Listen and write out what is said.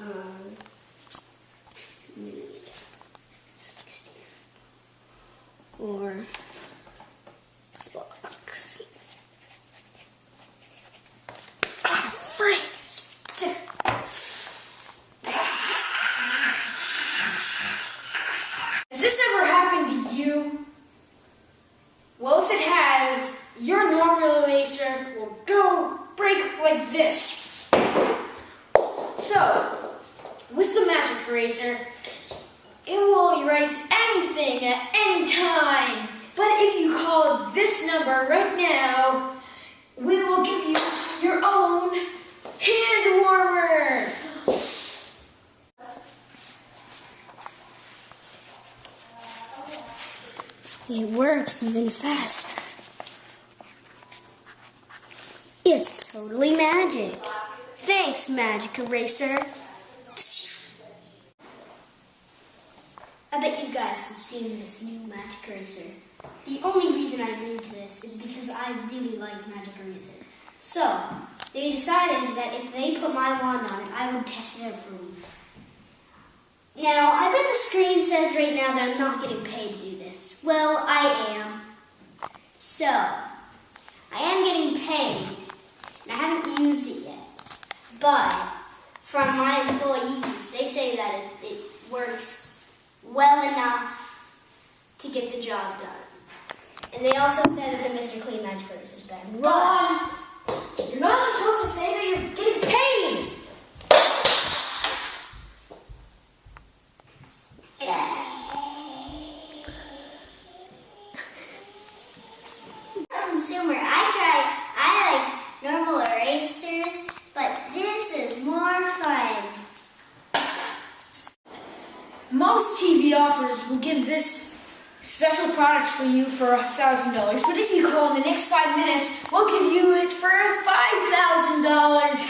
um, millimeter, or box. Ah! Has this ever happened to you? Well, if it has, your normal laser will go break like this. So, magic eraser, it will erase anything at any time. But if you call this number right now, we will give you your own hand warmer. It works even faster. It's totally magic. Thanks, Magic Eraser. I bet you guys have seen this new Magic Eraser. The only reason I agreed to this is because I really like Magic Erasers. So, they decided that if they put my wand on it, I would test it out for a week. Now, I bet the screen says right now that I'm not getting paid to do this. Well, I am. So, I am getting paid, and I haven't used it yet. But, from my employees, they say that it, it works well enough to get the job done. And they also said that the Mr. Clean Magic Eraser is better. But, Most TV offers will give this special product for you for $1,000, but if you call in the next five minutes, we'll give you it for $5,000.